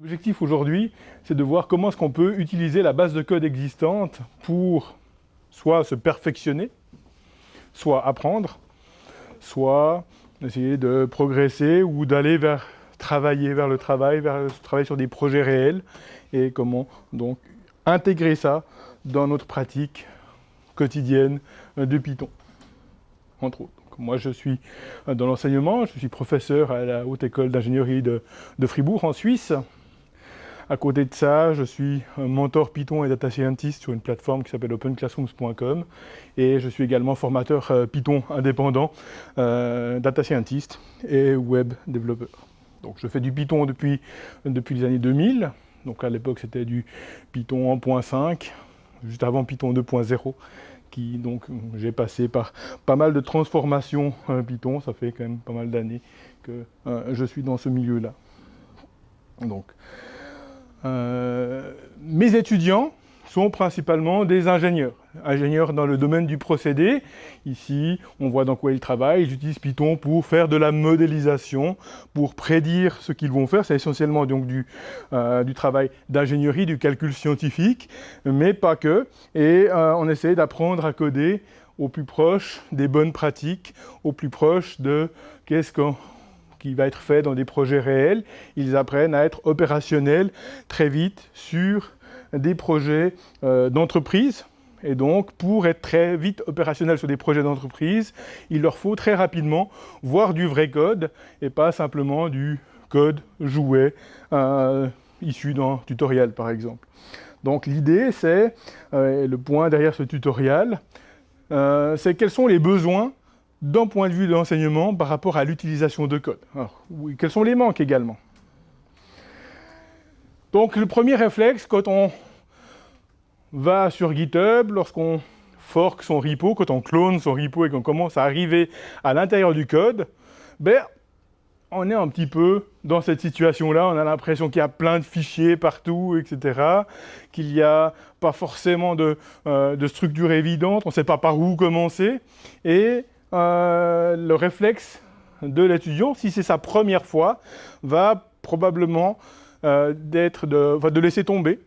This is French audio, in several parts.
L'objectif aujourd'hui, c'est de voir comment est-ce qu'on peut utiliser la base de code existante pour soit se perfectionner, soit apprendre, soit essayer de progresser ou d'aller vers travailler vers le travail, vers travailler sur des projets réels et comment donc intégrer ça dans notre pratique quotidienne de Python, entre autres. moi, je suis dans l'enseignement, je suis professeur à la Haute École d'ingénierie de, de, Fribourg, en Suisse. À côté de ça, je suis mentor Python et data scientist sur une plateforme qui s'appelle openclassrooms.com et je suis également formateur euh, Python indépendant, euh, data scientist et web développeur. Donc je fais du Python depuis, depuis les années 2000, donc à l'époque c'était du Python 1.5, juste avant Python 2.0, qui donc j'ai passé par pas mal de transformations euh, Python, ça fait quand même pas mal d'années que je suis dans ce milieu-là. Donc, euh, mes étudiants sont principalement des ingénieurs. Ingénieurs dans le domaine du procédé. Ici, on voit dans quoi ils travaillent. Ils utilisent Python pour faire de la modélisation, pour prédire ce qu'ils vont faire. C'est essentiellement donc du, euh, travail d'ingénierie, du calcul scientifique, mais pas que. Et euh, on essaie d'apprendre à coder au plus proche des bonnes pratiques, au plus proche de qu'est-ce qu'on qui va être fait dans des projets réels, ils apprennent à être opérationnels très vite sur des projets euh, d'entreprise. Et donc, pour être très vite opérationnel sur des projets d'entreprise, il leur faut très rapidement voir du vrai code et pas simplement du code joué euh, issu d'un tutoriel, par exemple. Donc l'idée, c'est, euh, le point derrière ce tutoriel, c'est quels sont les besoins d'un point de vue de l'enseignement par rapport à l'utilisation de code. quels sont les manques également? Donc le premier réflexe, quand on va sur GitHub, lorsqu'on fork son repo, quand on clone son repo et qu'on commence à arriver à l'intérieur du code, ben, on est un petit peu dans cette situation-là, on a l'impression qu'il y a plein de fichiers partout, etc., qu'il n'y a pas forcément de, euh, de structure évidente, on ne sait pas par où commencer, et euh, le réflexe de l'étudiant, si c'est sa première fois, va probablement euh, de, de laisser tomber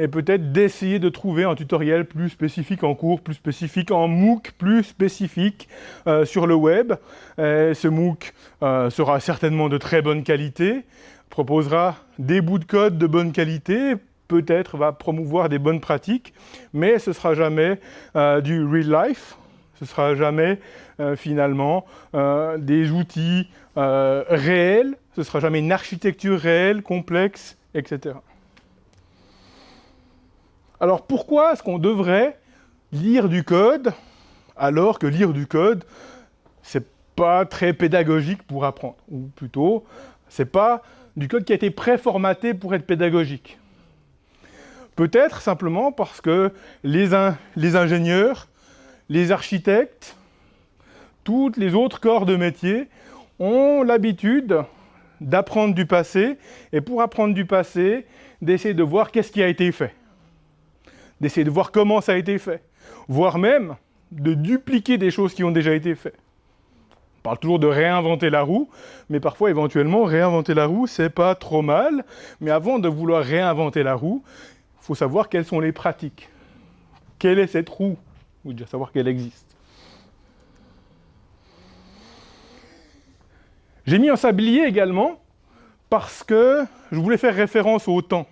et peut-être d'essayer de trouver un tutoriel plus spécifique en cours, plus spécifique en MOOC, plus spécifique euh, sur le web. ce MOOC sera certainement de très bonne qualité, proposera des bouts de code de bonne qualité, peut-être va promouvoir des bonnes pratiques, mais ce ne sera jamais du real life, ce ne sera jamais euh, finalement euh, des outils euh, réels, ce ne sera jamais une architecture réelle, complexe, etc. Alors pourquoi est-ce qu'on devrait lire du code alors que lire du code, c'est pas très pédagogique pour apprendre, ou plutôt, c'est pas du code qui a été préformaté pour être pédagogique? Peut-être simplement parce que les, les ingénieurs les architectes, tous les autres corps de métier ont l'habitude d'apprendre du passé, et pour apprendre du passé, d'essayer de voir qu'est-ce qui a été fait, d'essayer de voir comment ça a été fait, voire même de dupliquer des choses qui ont déjà été faites. On parle toujours de réinventer la roue, mais parfois, éventuellement, réinventer la roue, c'est pas trop mal, mais avant de vouloir réinventer la roue, il faut savoir quelles sont les pratiques. Quelle est cette roue ou déjà savoir qu'elle existe. J'ai mis un sablier également parce que je voulais faire référence au temps.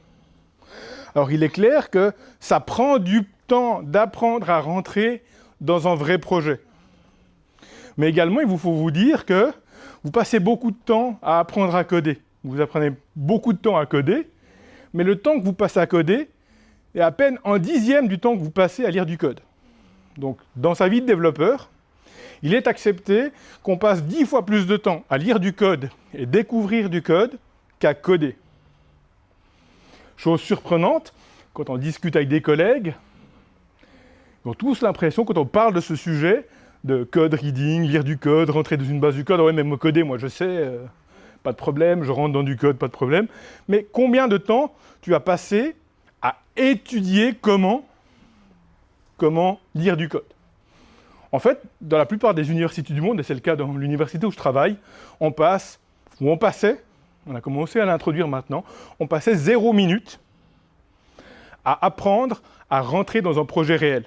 Alors il est clair que ça prend du temps d'apprendre à rentrer dans un vrai projet. Mais également, il vous faut vous dire que vous passez beaucoup de temps à apprendre à coder. Vous apprenez beaucoup de temps à coder, mais le temps que vous passez à coder est à peine un dixième du temps que vous passez à lire du code. Donc, dans sa vie de développeur, il est accepté qu'on passe dix fois plus de temps à lire du code et découvrir du code qu'à coder. Chose surprenante, quand on discute avec des collègues, ils ont tous l'impression, quand on parle de ce sujet, de code reading, lire du code, rentrer dans une base du code, ouais, même coder, moi je sais, euh, pas de problème, je rentre dans du code, pas de problème. Mais combien de temps tu as passé à étudier comment comment lire du code. En fait, dans la plupart des universités du monde, et c'est le cas dans l'université où je travaille, on passe, ou on passait, on a commencé à l'introduire maintenant, on passait zéro minute à apprendre à rentrer dans un projet réel.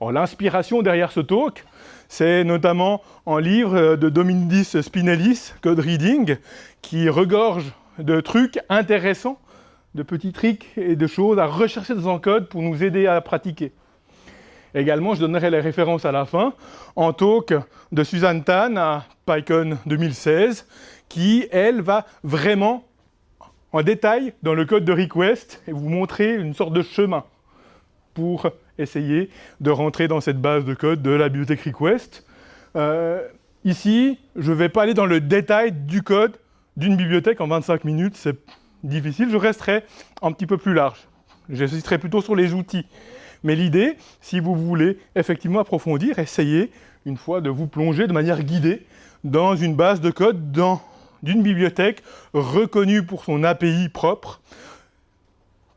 L'inspiration derrière ce talk, c'est notamment un livre de Dominique Spinellis, Code Reading, qui regorge de trucs intéressants, de petits tricks et de choses à rechercher dans un code pour nous aider à pratiquer. Également, je donnerai les références à la fin, en talk de Suzanne Tan à PyCon 2016, qui, elle, va vraiment en détail dans le code de request et vous montrer une sorte de chemin pour essayer de rentrer dans cette base de code de la bibliothèque request. Euh, ici, je ne vais pas aller dans le détail du code d'une bibliothèque en 25 minutes, difficile, je resterai un petit peu plus large. J'insisterai plutôt sur les outils. Mais l'idée, si vous voulez effectivement approfondir, essayez une fois de vous plonger de manière guidée dans une base de code d'une bibliothèque reconnue pour son API propre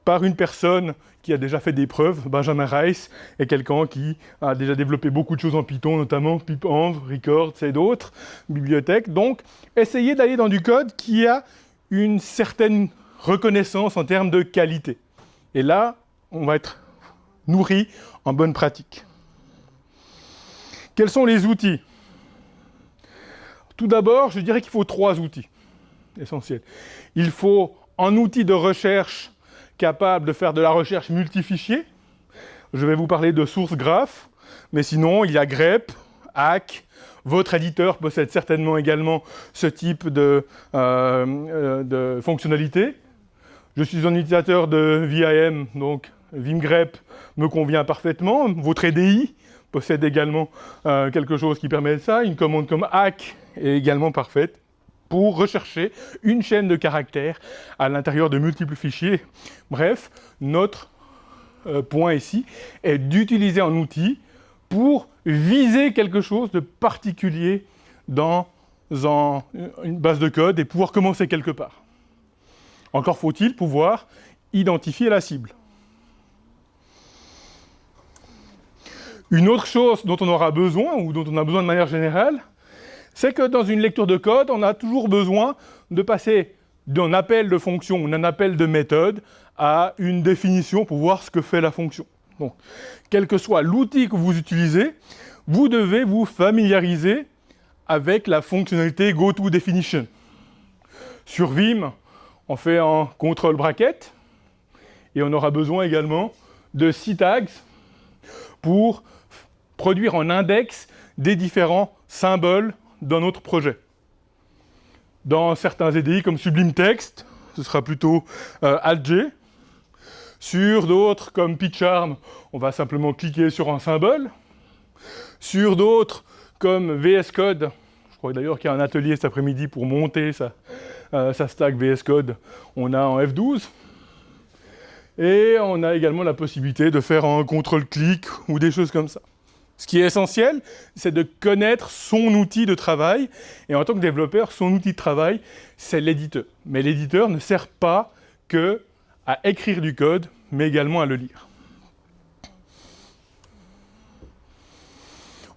par une personne qui a déjà fait des preuves, Benjamin Rice, est quelqu'un qui a déjà développé beaucoup de choses en Python, notamment pipenv, records et d'autres bibliothèques. Donc, essayez d'aller dans du code qui a une certaine reconnaissance en termes de qualité. Et là, on va être nourri en bonne pratique. Quels sont les outils? Tout d'abord, je dirais qu'il faut trois outils essentiels. Il faut un outil de recherche capable de faire de la recherche multifichier. Je vais vous parler de source graph, mais sinon, il y a grep, hack, votre éditeur possède certainement également ce type de, euh, euh, fonctionnalité. Je suis un utilisateur de VIM, donc Vimgrep me convient parfaitement. Votre EDI possède également euh, quelque chose qui permet ça. Une commande comme hack est également parfaite pour rechercher une chaîne de caractères à l'intérieur de multiples fichiers. Bref, notre point ici est d'utiliser un outil pour viser quelque chose de particulier dans une base de code et pouvoir commencer quelque part. Encore faut-il pouvoir identifier la cible. Une autre chose dont on aura besoin, ou dont on a besoin de manière générale, c'est que dans une lecture de code, on a toujours besoin de passer d'un appel de fonction ou d'un appel de méthode à une définition pour voir ce que fait la fonction. Donc, quel que soit l'outil que vous utilisez, vous devez vous familiariser avec la fonctionnalité GoToDefinition. Sur Vim, on fait un control bracket et on aura besoin également de tags pour produire un index des différents symboles dans notre projet. Dans certains EDI comme Sublime Text, ce sera plutôt euh, AltG. Sur d'autres comme PyCharm, on va simplement cliquer sur un symbole. Sur d'autres comme VS Code, je crois d'ailleurs qu'il y a un atelier cet après-midi pour monter sa, euh, stack VS Code, on a en F12. Et on a également la possibilité de faire un contrôle-clic ou des choses comme ça. Ce qui est essentiel, c'est de connaître son outil de travail. Et en tant que développeur, son outil de travail, c'est l'éditeur. Mais l'éditeur ne sert pas que à écrire du code, mais également à le lire.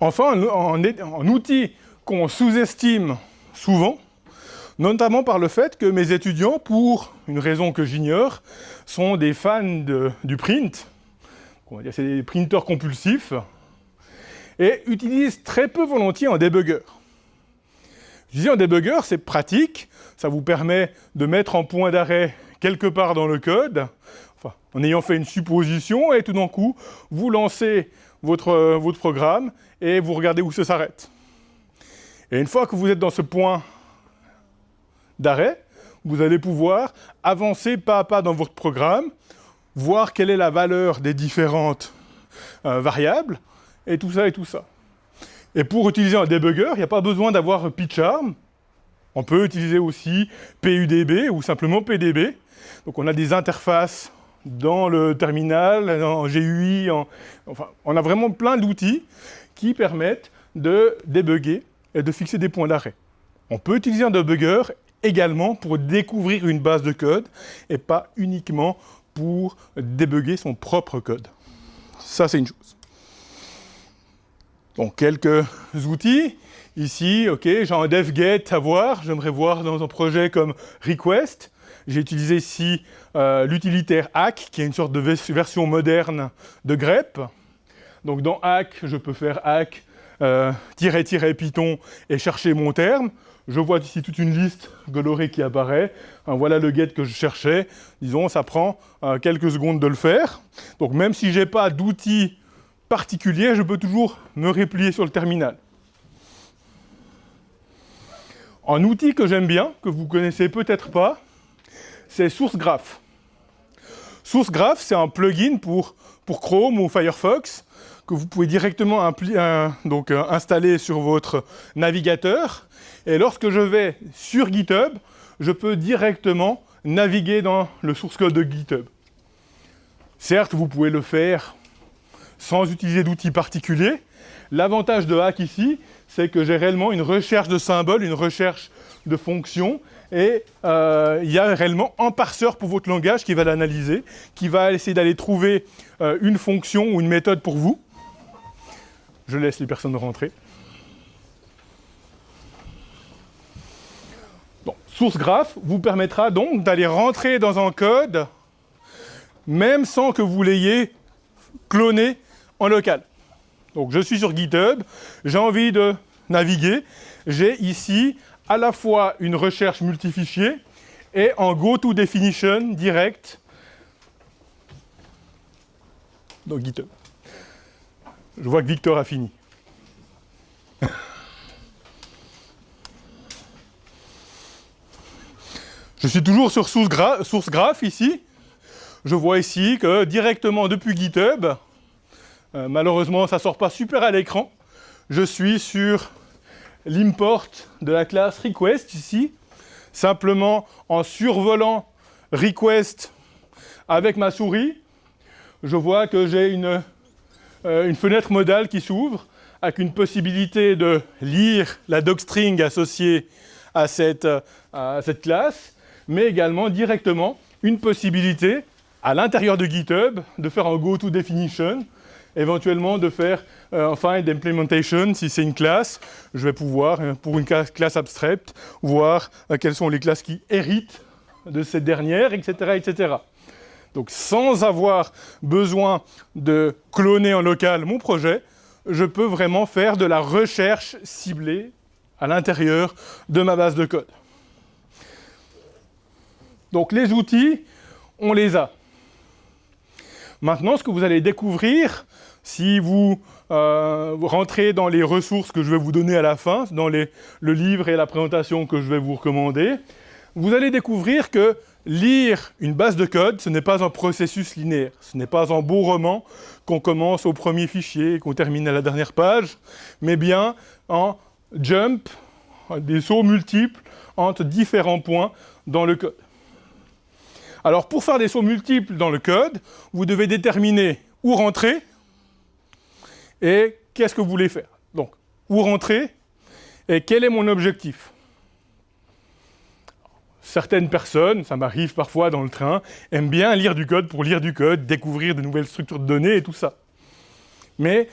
Enfin, un, outil qu'on sous-estime souvent, notamment par le fait que mes étudiants, pour une raison que j'ignore, sont des fans du print. C'est des printeurs compulsifs, et utilise très peu volontiers en débugger. Je disais en débugger, c'est pratique, ça vous permet de mettre en point d'arrêt quelque part dans le code, en ayant fait une supposition, et tout d'un coup, vous lancez votre, votre programme et vous regardez où ça s'arrête. Et une fois que vous êtes dans ce point d'arrêt, vous allez pouvoir avancer pas à pas dans votre programme, voir quelle est la valeur des différentes euh, variables, et tout ça et tout ça. Et pour utiliser un debugger, il n'y a pas besoin d'avoir PyCharm. On peut utiliser aussi PUDB ou simplement PDB. Donc on a des interfaces dans le terminal, en GUI, enfin, on a vraiment plein d'outils qui permettent de débugger et de fixer des points d'arrêt. On peut utiliser un debugger également pour découvrir une base de code et pas uniquement pour débugger son propre code. Ça, c'est une chose. Donc quelques outils. Ici, ok, j'ai un dev-get à voir, j'aimerais voir dans un projet comme request. J'ai utilisé ici euh, l'utilitaire hack, qui est une sorte de version moderne de grep. Donc dans hack, je peux faire hack euh, Python et chercher mon terme. Je vois ici toute une liste colorée qui apparaît. voilà le get que je cherchais. Disons, ça prend euh, quelques secondes de le faire. Donc même si je n'ai pas d'outil particulier, je peux toujours me replier sur le terminal. Un outil que j'aime bien, que vous connaissez peut-être pas, c'est SourceGraph. SourceGraph, c'est un plugin pour, Chrome ou Firefox que vous pouvez directement donc, euh, installer sur votre navigateur. Et lorsque je vais sur GitHub, je peux directement naviguer dans le source code de GitHub. Certes, vous pouvez le faire sans utiliser d'outils particuliers. L'avantage de Hack ici, c'est que j'ai réellement une recherche de symboles, une recherche de fonctions, et euh, il y a réellement un parseur pour votre langage qui va l'analyser, qui va essayer d'aller trouver euh, une fonction ou une méthode pour vous. Je laisse les personnes rentrer. Source graph vous permettra donc d'aller rentrer dans un code, même sans que vous l'ayez cloné en local. Donc je suis sur GitHub, j'ai envie de naviguer, j'ai ici à la fois une recherche multifichier et un go-to-definition direct dans GitHub. Je vois que Victor a fini. Je suis toujours sur SourceGraph ici. Je vois ici que directement depuis GitHub, euh, malheureusement ça ne sort pas super à l'écran, je suis sur l'import de la classe request ici, simplement en survolant request avec ma souris, je vois que j'ai une, euh, fenêtre modale qui s'ouvre avec une possibilité de lire la docstring associée à cette, à cette classe mais également directement une possibilité à l'intérieur de GitHub de faire un go-to-definition, éventuellement de faire euh, un find implementation si c'est une classe. Je vais pouvoir, euh, pour une classe, abstraite, voir euh, quelles sont les classes qui héritent de cette dernière, etc., etc. Donc sans avoir besoin de cloner en local mon projet, je peux vraiment faire de la recherche ciblée à l'intérieur de ma base de code. Donc les outils, on les a. Maintenant, ce que vous allez découvrir, si vous, euh, rentrez dans les ressources que je vais vous donner à la fin, dans le livre et la présentation que je vais vous recommander, vous allez découvrir que lire une base de code, ce n'est pas un processus linéaire. Ce n'est pas un beau roman qu'on commence au premier fichier et qu'on termine à la dernière page, mais bien un jump, des sauts multiples entre différents points dans le code. Alors pour faire des sauts multiples dans le code, vous devez déterminer où rentrer et qu'est-ce que vous voulez faire? Donc, où rentrer? Et quel est mon objectif? Certaines personnes, ça m'arrive parfois dans le train, aiment bien lire du code pour lire du code, découvrir de nouvelles structures de données et tout ça. Mais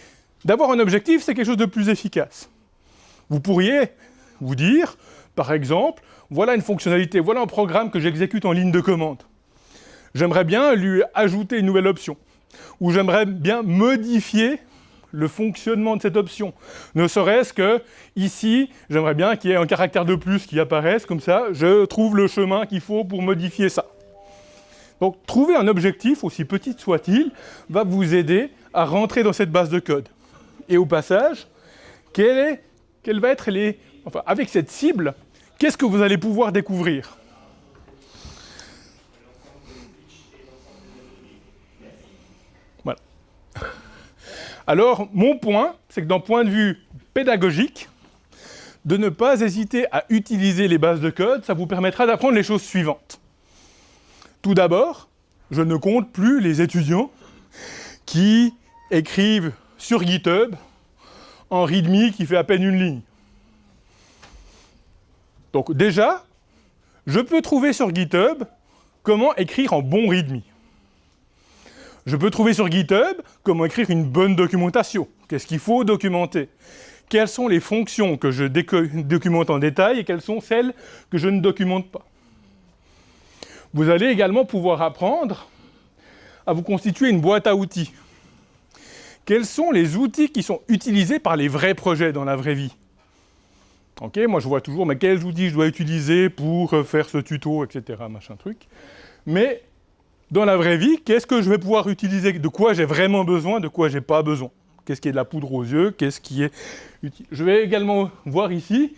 d'avoir un objectif, c'est quelque chose de plus efficace. Vous pourriez vous dire, par exemple, voilà une fonctionnalité, voilà un programme que j'exécute en ligne de commande j'aimerais bien lui ajouter une nouvelle option, ou j'aimerais bien modifier le fonctionnement de cette option. Ne serait-ce que, ici, j'aimerais bien qu'il y ait un caractère de plus qui apparaisse, comme ça, je trouve le chemin qu'il faut pour modifier ça. Donc, trouver un objectif, aussi petit soit-il, va vous aider à rentrer dans cette base de code. Et au passage, quelle, va être avec cette cible, qu'est-ce que vous allez pouvoir découvrir? Alors, mon point, c'est que d'un point de vue pédagogique, de ne pas hésiter à utiliser les bases de code, ça vous permettra d'apprendre les choses suivantes. Tout d'abord, je ne compte plus les étudiants qui écrivent sur GitHub en README qui fait à peine une ligne. Donc déjà, je peux trouver sur GitHub comment écrire en bon README. Je peux trouver sur GitHub comment écrire une bonne documentation. Qu'est-ce qu'il faut documenter? Quelles sont les fonctions que je documente en détail et quelles sont celles que je ne documente pas? Vous allez également pouvoir apprendre à vous constituer une boîte à outils. Quels sont les outils qui sont utilisés par les vrais projets dans la vraie vie? Ok, moi je vois toujours, mais quels outils je dois utiliser pour faire ce tuto, etc.. Mais dans la vraie vie, qu'est-ce que je vais pouvoir utiliser? De quoi j'ai vraiment besoin, de quoi j'ai pas besoin? Qu'est-ce qui est de la poudre aux yeux? Qu'est-ce qui est utile Je vais également voir ici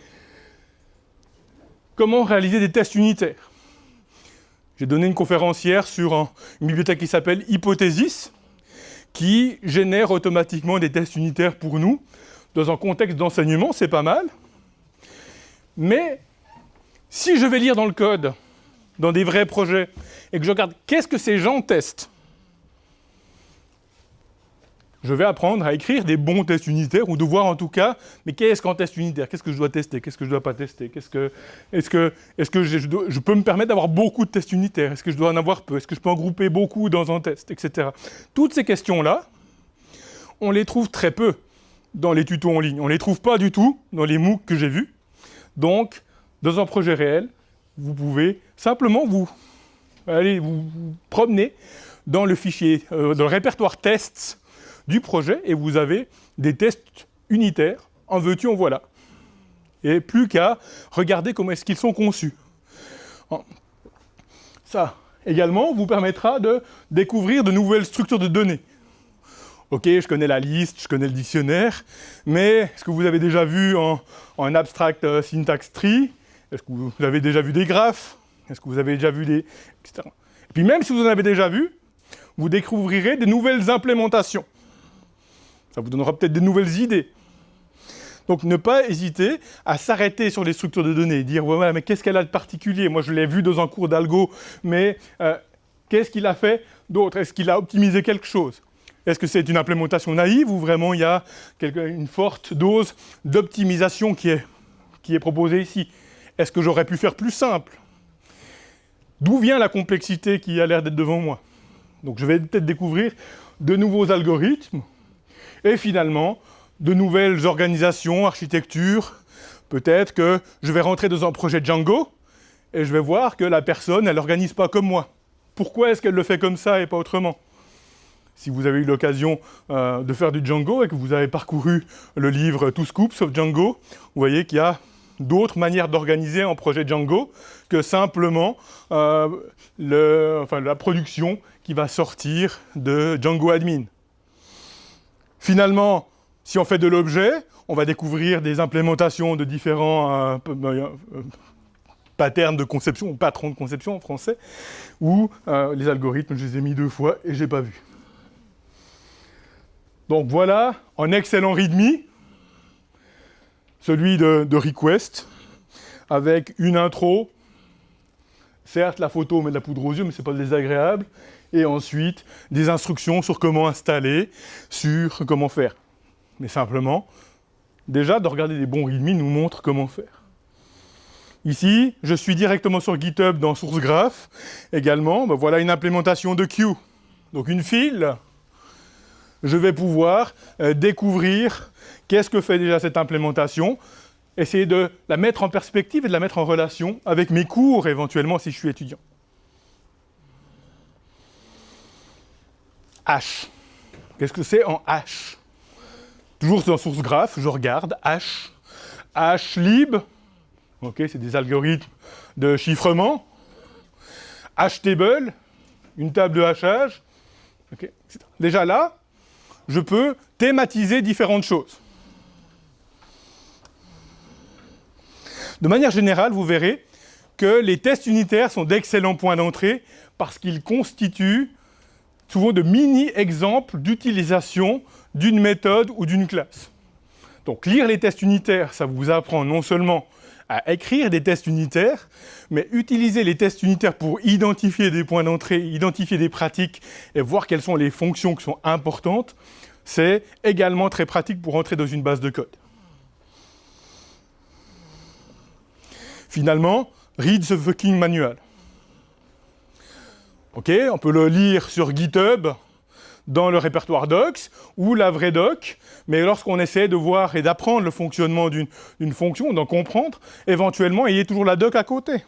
comment réaliser des tests unitaires. J'ai donné une conférence hier sur une bibliothèque qui s'appelle Hypothesis, qui génère automatiquement des tests unitaires pour nous. Dans un contexte d'enseignement, c'est pas mal. Mais si je vais lire dans le code, dans des vrais projets, et que je regarde qu'est-ce que ces gens testent, je vais apprendre à écrire des bons tests unitaires, ou de voir en tout cas, mais qu'est-ce qu'un test unitaire? Qu'est-ce que je dois tester? Qu'est-ce que je ne dois pas tester? Est-ce que, est que, est que je, je, peux me permettre d'avoir beaucoup de tests unitaires? Est-ce que je dois en avoir peu? Est-ce que je peux en grouper beaucoup dans un test Etc. Toutes ces questions-là, on les trouve très peu dans les tutos en ligne. On ne les trouve pas du tout dans les MOOC que j'ai vus. Donc, dans un projet réel, vous pouvez simplement vous, aller vous, promener dans le fichier, euh, dans le répertoire tests du projet et vous avez des tests unitaires, en veux-tu, en voilà. Et plus qu'à regarder comment est-ce qu'ils sont conçus. Ça, également, vous permettra de découvrir de nouvelles structures de données. Ok, je connais la liste, je connais le dictionnaire, mais est-ce que vous avez déjà vu en, en abstract euh, syntax tree? Est-ce que vous avez déjà vu des graphes? Est-ce que vous avez déjà vu des... etc. Et puis même si vous en avez déjà vu, vous découvrirez de nouvelles implémentations. Ça vous donnera peut-être de nouvelles idées. Donc ne pas hésiter à s'arrêter sur les structures de données dire ouais, mais qu'est-ce qu'elle a de particulier? Moi je l'ai vu dans un cours d'algo, mais euh, qu'est-ce qu'il a fait d'autre? Est-ce qu'il a optimisé quelque chose? Est-ce que c'est une implémentation naïve ou vraiment il y a une forte dose d'optimisation qui est proposée ici? Est-ce que j'aurais pu faire plus simple? D'où vient la complexité qui a l'air d'être devant moi Donc je vais peut-être découvrir de nouveaux algorithmes et finalement, de nouvelles organisations, architectures. Peut-être que je vais rentrer dans un projet Django et je vais voir que la personne, elle n'organise pas comme moi. Pourquoi est-ce qu'elle le fait comme ça et pas autrement? Si vous avez eu l'occasion euh, de faire du Django et que vous avez parcouru le livre Tout Scoop sauf Django, vous voyez qu'il y a d'autres manières d'organiser un projet Django que simplement euh, la production qui va sortir de Django Admin. Finalement, si on fait de l'objet, on va découvrir des implémentations de différents euh, euh, euh, patterns de conception, ou patrons de conception en français, ou les algorithmes, je les ai mis deux fois et je n'ai pas vu. Donc voilà, un excellent README, celui de, request, avec une intro, certes la photo met de la poudre aux yeux, mais ce n'est pas désagréable, et ensuite des instructions sur comment installer, sur comment faire. Mais simplement, déjà de regarder des bons README nous montre comment faire. Ici, je suis directement sur GitHub dans SourceGraph. Également, ben voilà une implémentation de queue. Donc une file, je vais pouvoir euh, découvrir qu'est-ce que fait déjà cette implémentation, essayer de la mettre en perspective et de la mettre en relation avec mes cours éventuellement si je suis étudiant. H. Qu'est-ce que c'est en H? Toujours dans source graph, je regarde H. HLib, ok, c'est des algorithmes de chiffrement. HTable, une table de hachage. Déjà là, je peux thématiser différentes choses. De manière générale, vous verrez que les tests unitaires sont d'excellents points d'entrée parce qu'ils constituent souvent de mini-exemples d'utilisation d'une méthode ou d'une classe. Donc lire les tests unitaires, ça vous apprend non seulement à écrire des tests unitaires, mais utiliser les tests unitaires pour identifier des points d'entrée, identifier des pratiques et voir quelles sont les fonctions qui sont importantes, c'est également très pratique pour entrer dans une base de code. Finalement, read the fucking manual. Ok, on peut le lire sur GitHub dans le répertoire docs ou la vraie doc, mais lorsqu'on essaie de voir et d'apprendre le fonctionnement d'une fonction, d'en comprendre, éventuellement, ayez toujours la doc à côté.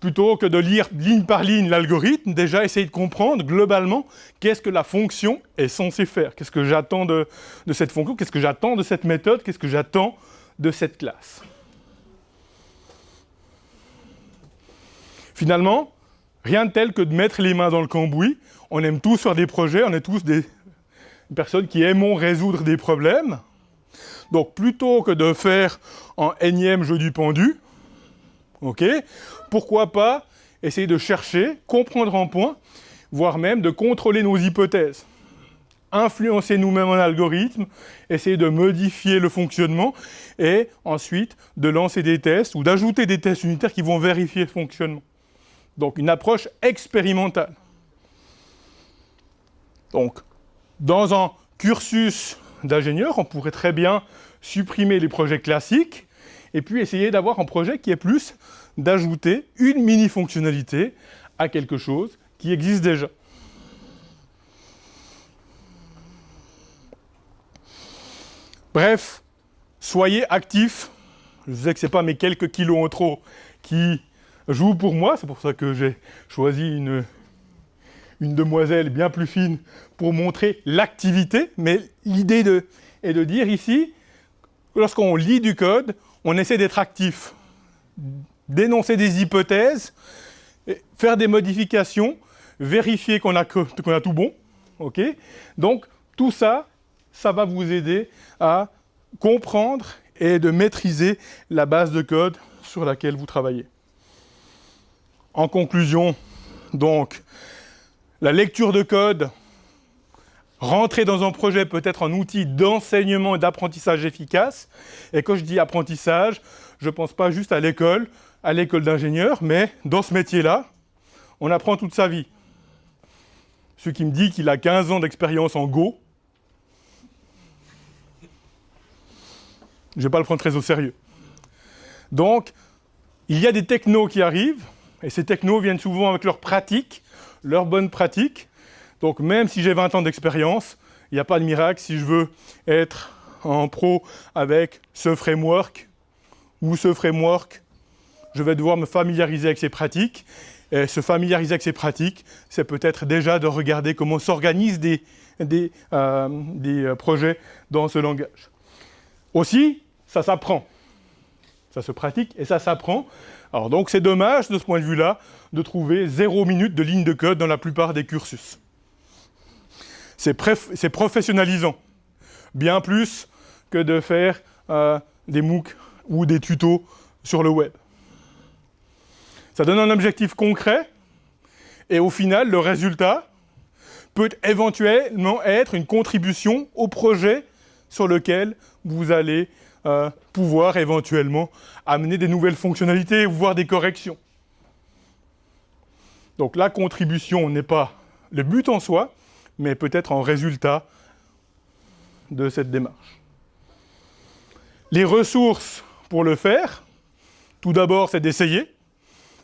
Plutôt que de lire ligne par ligne l'algorithme, déjà essayez de comprendre globalement qu'est-ce que la fonction est censée faire, qu'est-ce que j'attends de cette fonction, qu'est-ce que j'attends de cette méthode, qu'est-ce que j'attends de cette classe? Finalement, rien de tel que de mettre les mains dans le cambouis on aime tous faire des projets, on est tous des personnes qui aimons résoudre des problèmes. Donc plutôt que de faire un énième jeu du pendu, ok, pourquoi pas essayer de chercher, comprendre en point, voire même de contrôler nos hypothèses. Influencer nous-mêmes un algorithme, essayer de modifier le fonctionnement et ensuite de lancer des tests ou d'ajouter des tests unitaires qui vont vérifier le fonctionnement. Donc une approche expérimentale. Donc, dans un cursus d'ingénieur, on pourrait très bien supprimer les projets classiques et puis essayer d'avoir un projet qui est plus d'ajouter une mini-fonctionnalité à quelque chose qui existe déjà. Bref, soyez actifs. Je sais que ce n'est pas mes quelques kilos en trop qui jouent pour moi, c'est pour ça que j'ai choisi une, une demoiselle bien plus fine pour montrer l'activité, mais l'idée est de dire ici, lorsqu'on lit du code, on essaie d'être actif, dénoncer des hypothèses, faire des modifications, vérifier qu'on a, a, tout bon. ok? Donc, tout ça, ça va vous aider à comprendre et de maîtriser la base de code sur laquelle vous travaillez. En conclusion, donc, la lecture de code, rentrer dans un projet peut être un outil d'enseignement et d'apprentissage efficace. Et quand je dis apprentissage, je ne pense pas juste à l'école, à l'école d'ingénieur, mais dans ce métier-là, on apprend toute sa vie. Celui qui me dit qu'il a 15 ans d'expérience en Go, je ne vais pas le prendre très au sérieux. Donc, il y a des technos qui arrivent, et ces technos viennent souvent avec leur pratique, leurs bonnes pratiques. Donc même si j'ai 20 ans d'expérience, il n'y a pas de miracle si je veux être en pro avec ce framework ou ce framework, je vais devoir me familiariser avec ces pratiques. Et se familiariser avec ces pratiques, c'est peut-être déjà de regarder comment s'organisent des, des, euh, des euh, projets dans ce langage. Aussi, ça s'apprend. Ça se pratique et ça s'apprend. Alors donc c'est dommage de ce point de vue-là de trouver zéro minute de ligne de code dans la plupart des cursus. C'est professionnalisant, bien plus que de faire euh, des MOOC ou des tutos sur le web. Ça donne un objectif concret, et au final, le résultat peut éventuellement être une contribution au projet sur lequel vous allez euh, pouvoir éventuellement amener des nouvelles fonctionnalités, voire des corrections. Donc la contribution n'est pas le but en soi, mais peut-être un résultat de cette démarche. Les ressources pour le faire, tout d'abord, c'est d'essayer.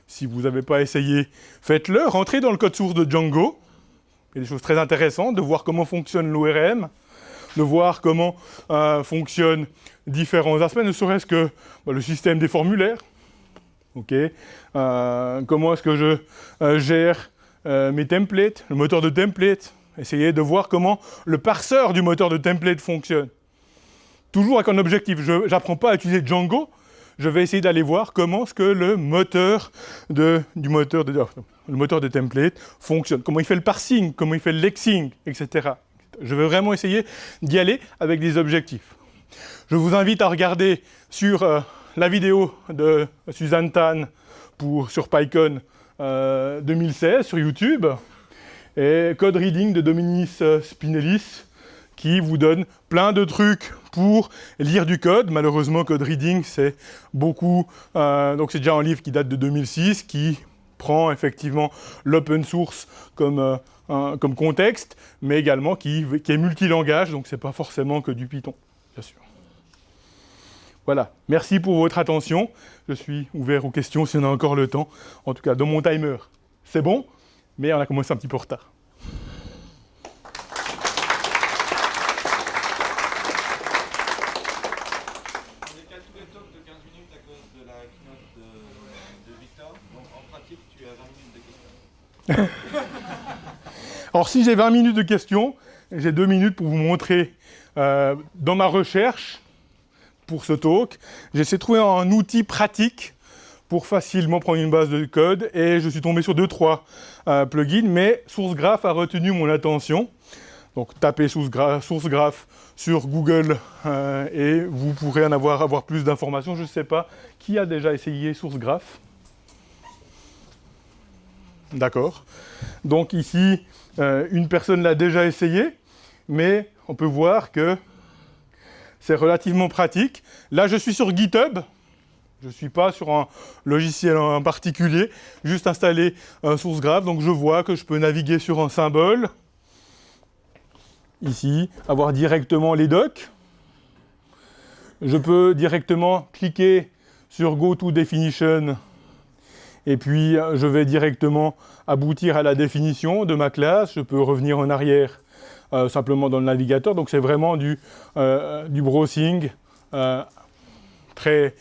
Si vous n'avez pas essayé, faites-le. Rentrez dans le code source de Django. Il y a des choses très intéressantes, de voir comment fonctionne l'ORM, de voir comment euh, fonctionnent différents aspects, ne serait-ce que bah, le système des formulaires. Euh, comment est-ce que je euh, gère mes templates, le moteur de template. Essayez de voir comment le parseur du moteur de template fonctionne. Toujours avec un objectif. Je n'apprends pas à utiliser Django, je vais essayer d'aller voir comment est-ce que le moteur de, du moteur de, le moteur de template fonctionne, comment il fait le parsing, comment il fait le lexing, etc. Je veux vraiment essayer d'y aller avec des objectifs. Je vous invite à regarder sur euh, la vidéo de Suzanne Tan pour, sur PyCon 2016 euh, sur YouTube et Code Reading de Dominis euh, Spinellis qui vous donne plein de trucs pour lire du code. Malheureusement, Code Reading, c'est beaucoup... donc c'est déjà un livre qui date de 2006, qui prend effectivement l'open source comme comme contexte, mais également qui, qui est multilangage, donc ce n'est pas forcément que du Python, bien sûr. Voilà, merci pour votre attention. Je suis ouvert aux questions si on a encore le temps. En tout cas, dans mon timer, c'est bon, mais on a commencé un petit peu en retard. Tu as 20 minutes de questions. Alors si j'ai 20 minutes de questions, j'ai deux minutes pour vous montrer euh, dans ma recherche pour ce talk, j'essaie de trouver un outil pratique pour facilement prendre une base de code et je suis tombé sur deux trois euh, plugins, mais SourceGraph a retenu mon attention. Donc tapez SourceGraph sur Google euh, et vous pourrez en avoir, avoir plus d'informations. Je ne sais pas qui a déjà essayé SourceGraph. D'accord. Donc ici, une personne l'a déjà essayé mais on peut voir que c'est relativement pratique. Là, je suis sur GitHub. Je ne suis pas sur un logiciel en particulier, juste installer un source graph. Donc je vois que je peux naviguer sur un symbole. Ici, avoir directement les docs. Je peux directement cliquer sur Go to Definition et puis je vais directement aboutir à la définition de ma classe. Je peux revenir en arrière euh, simplement dans le navigateur. Donc c'est vraiment du, euh, browsing euh, très,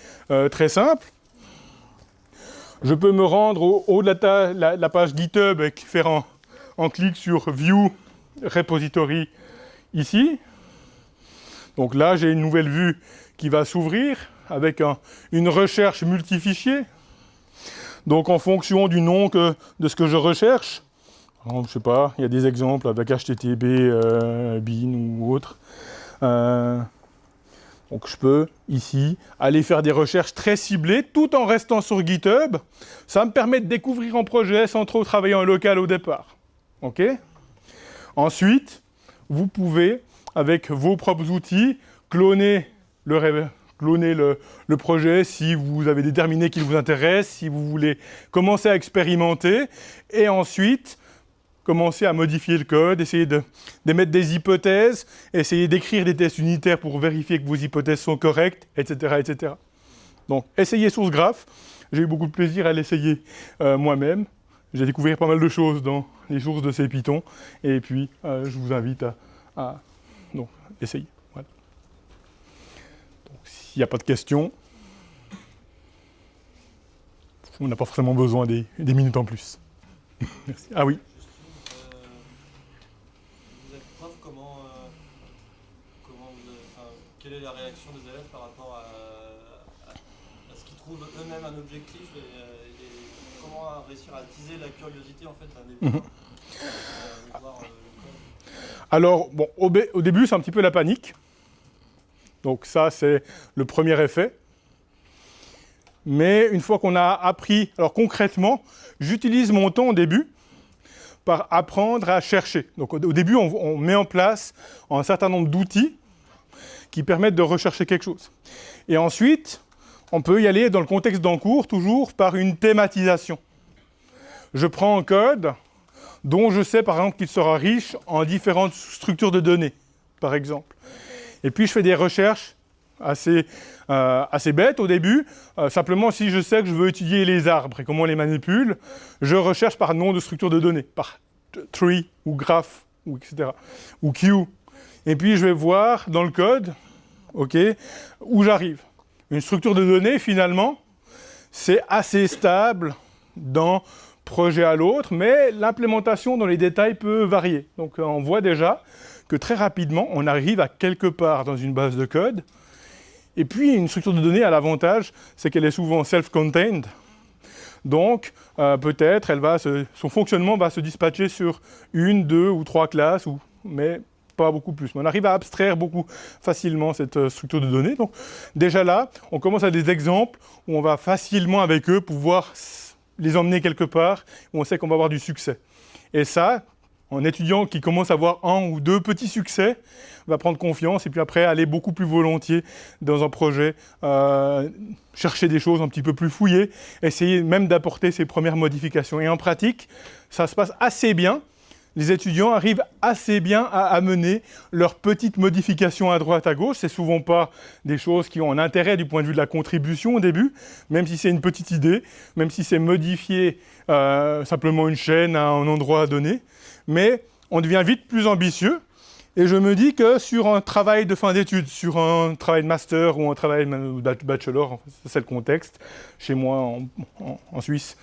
très simple. Je peux me rendre au haut de la, page GitHub et faire un, clic sur View Repository ici. Donc là, j'ai une nouvelle vue qui va s'ouvrir avec une recherche multifichier. Donc en fonction du nom de ce que je recherche, je sais pas, il y a des exemples avec HTTP, euh, BIN ou autre. Euh, donc je peux, ici, aller faire des recherches très ciblées tout en restant sur GitHub. Ça me permet de découvrir un projet sans trop travailler en local au départ. Ensuite, vous pouvez, avec vos propres outils, cloner le, cloner le, projet si vous avez déterminé qu'il vous intéresse, si vous voulez commencer à expérimenter, et ensuite commencer à modifier le code, essayer d'émettre des hypothèses, essayer d'écrire des tests unitaires pour vérifier que vos hypothèses sont correctes, etc. etc. Donc, essayez SourceGraph. J'ai eu beaucoup de plaisir à l'essayer euh, moi-même. J'ai découvert pas mal de choses dans les sources de ces Python. Et puis, euh, je vous invite à, essayer. S'il n'y a pas de questions, on n'a pas forcément besoin des, des minutes en plus. Merci. Ah oui quelle est la réaction des élèves par rapport à, ce qu'ils trouvent eux-mêmes un objectif et, euh, comment réussir à attiser la curiosité en fait d'un débutant mhm. euh, euh, Alors, bon, au, au début, c'est un petit peu la panique. Donc ça, c'est le premier effet. Mais une fois qu'on a appris, alors concrètement, j'utilise mon temps au début par apprendre à chercher. Donc au, début, on, met en place un certain nombre d'outils qui permettent de rechercher quelque chose. Et ensuite, on peut y aller dans le contexte d'en cours, toujours par une thématisation. Je prends un code dont je sais par exemple qu'il sera riche en différentes structures de données, par exemple. Et puis je fais des recherches assez, euh, assez bêtes au début. Euh, simplement, si je sais que je veux étudier les arbres et comment on les manipule, je recherche par nom de structure de données, par tree ou graph, ou etc. Ou queue. Et puis je vais voir dans le code où j'arrive. Une structure de données, finalement, c'est assez stable d'un projet à l'autre, mais l'implémentation dans les détails peut varier. Donc on voit déjà que très rapidement, on arrive à quelque part dans une base de code. Et puis, une structure de données a l'avantage, c'est qu'elle est souvent self-contained. Donc, euh, peut-être, son fonctionnement va se dispatcher sur une, deux ou trois classes, ou, mais pas beaucoup plus. On arrive à abstraire beaucoup facilement cette euh, structure de données. Donc déjà là, on commence à des exemples où on va facilement avec eux pouvoir les emmener quelque part, où on sait qu'on va avoir du succès. Et ça, un étudiant qui commence à avoir un ou deux petits succès va prendre confiance et puis après aller beaucoup plus volontiers dans un projet, euh, chercher des choses un petit peu plus fouillées, essayer même d'apporter ses premières modifications. Et en pratique, ça se passe assez bien les étudiants arrivent assez bien à amener leurs petites modifications à droite, à gauche. C'est souvent pas des choses qui ont un intérêt du point de vue de la contribution au début, même si c'est une petite idée, même si c'est modifier euh, simplement une chaîne à un endroit donné. Mais on devient vite plus ambitieux. Et je me dis que sur un travail de fin d'études, sur un travail de master ou un travail de bachelor, c'est le contexte, chez moi en, Suisse,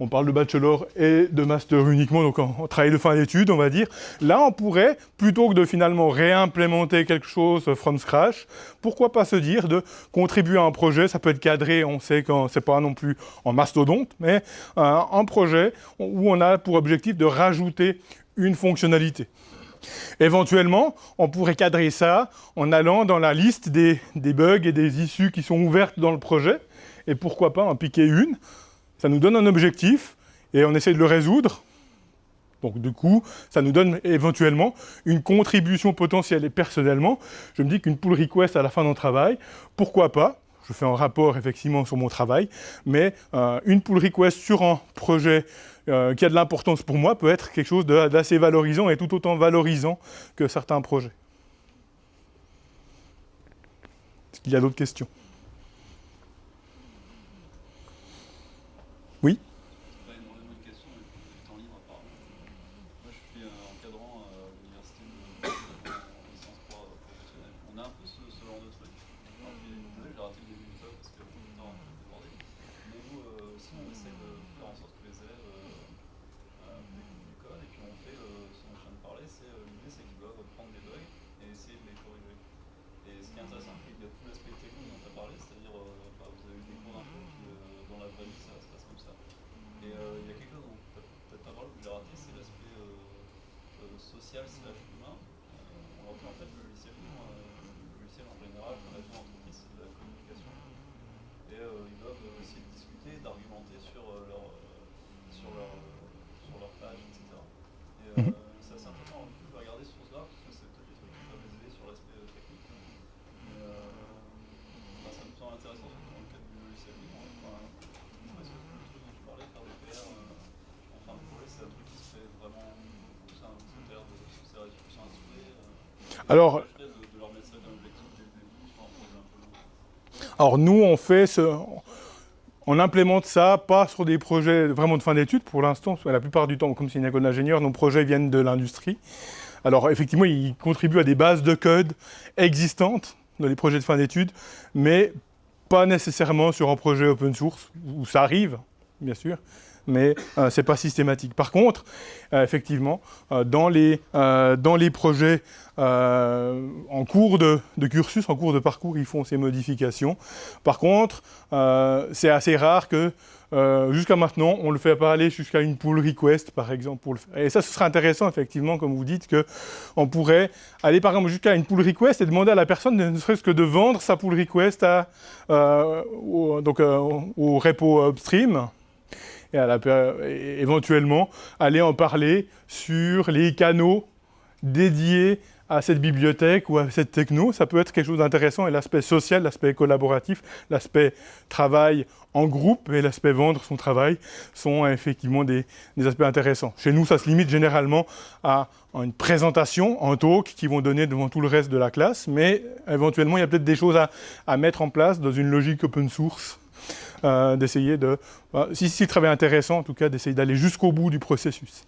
on parle de bachelor et de master uniquement, donc en, travail de fin d'études, on va dire. Là, on pourrait, plutôt que de finalement réimplémenter quelque chose from scratch, pourquoi pas se dire de contribuer à un projet, ça peut être cadré, on sait que c'est pas non plus en mastodonte, mais un projet où on a pour objectif de rajouter une fonctionnalité. Éventuellement, on pourrait cadrer ça en allant dans la liste des, bugs et des issues qui sont ouvertes dans le projet, et pourquoi pas en piquer une, ça nous donne un objectif et on essaie de le résoudre. Donc du coup, ça nous donne éventuellement une contribution potentielle. Et personnellement, je me dis qu'une pull request à la fin d'un travail, pourquoi pas Je fais un rapport effectivement sur mon travail, mais euh, une pull request sur un projet euh, qui a de l'importance pour moi peut être quelque chose d'assez valorisant et tout autant valorisant que certains projets. Est-ce qu'il y a d'autres questions Oui pas énormément de questions, mais du temps libre apparemment. Moi je suis encadrant à l'université de licence 3 professionnelle. On a un peu ce, ce genre de truc. Alors j'ai raté le début du talk parce que le temps a un peu débordé. Mais nous aussi on essaie de faire en sorte que les élèves euh, découvrent du code et puis on fait ce dont je viens de parler, c'est l'idée c'est qu'ils doivent prendre des bugs et essayer de les corriger. Et ce qui est intéressant, c'est qu'il y a tout l'aspect technique dont tu as parlé, c'est-à-dire bah, vous avez eu des cours un peu qui, dans la vraie vie ça se passe comme ça. Et il y a quelque chose dont peut-être pas parlé, que j'ai raté, c'est l'aspect social slash humain. on en fait le logiciel libre, le logiciel en général, quand on a une entreprise, c'est de la communication. Et ils doivent essayer de discuter, d'argumenter sur leur, sur leur, sur leur page, etc. Et c'est assez intéressant, on peut regarder ce source-là, parce que c'est peut-être des trucs qui peuvent les aider sur l'aspect technique. Mais bah, ça me semble intéressant, surtout dans le cadre du logiciel libre. Enfin, parce que le truc dont tu parlais, faire des PR, en fin de projet, c'est un truc qui se fait vraiment, c'est un critère de c'est réduction à souhait. Alors, de, de leur mettre ça comme objectif dès le début sur un projet un peu Alors nous, on fait ce... On implémente ça, pas sur des projets vraiment de fin d'études pour l'instant, la plupart du temps, comme c'est une école d'ingénieur, nos projets viennent de l'industrie. Alors effectivement, ils contribuent à des bases de code existantes dans les projets de fin d'études, mais pas nécessairement sur un projet open source, où ça arrive, bien sûr, mais euh, ce n'est pas systématique. Par contre, euh, effectivement, euh, dans, les, dans les projets en cours de, cursus, en cours de parcours, ils font ces modifications. Par contre, c'est assez rare que jusqu'à maintenant, on ne le fait pas aller jusqu'à une pull request, par exemple. Pour le faire. Et ça, ce serait intéressant, effectivement, comme vous dites, qu'on pourrait aller, par exemple, jusqu'à une pull request et demander à la personne, ne serait-ce que de vendre sa pull request à, donc, au repo upstream, et, à la, éventuellement aller en parler sur les canaux dédiés à cette bibliothèque ou à cette techno, ça peut être quelque chose d'intéressant et l'aspect social, l'aspect collaboratif, l'aspect travail en groupe et l'aspect vendre son travail sont effectivement des, aspects intéressants. Chez nous, ça se limite généralement à une présentation, un talk qui vont donner devant tout le reste de la classe, mais éventuellement, il y a peut-être des choses à mettre en place dans une logique open source euh, d'essayer de, euh, si c'est travail intéressant en tout cas, d'essayer d'aller jusqu'au bout du processus.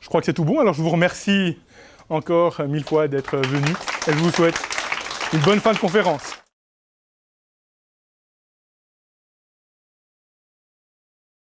Je crois que c'est tout bon, alors je vous remercie encore mille fois d'être venu et je vous souhaite une bonne fin de conférence.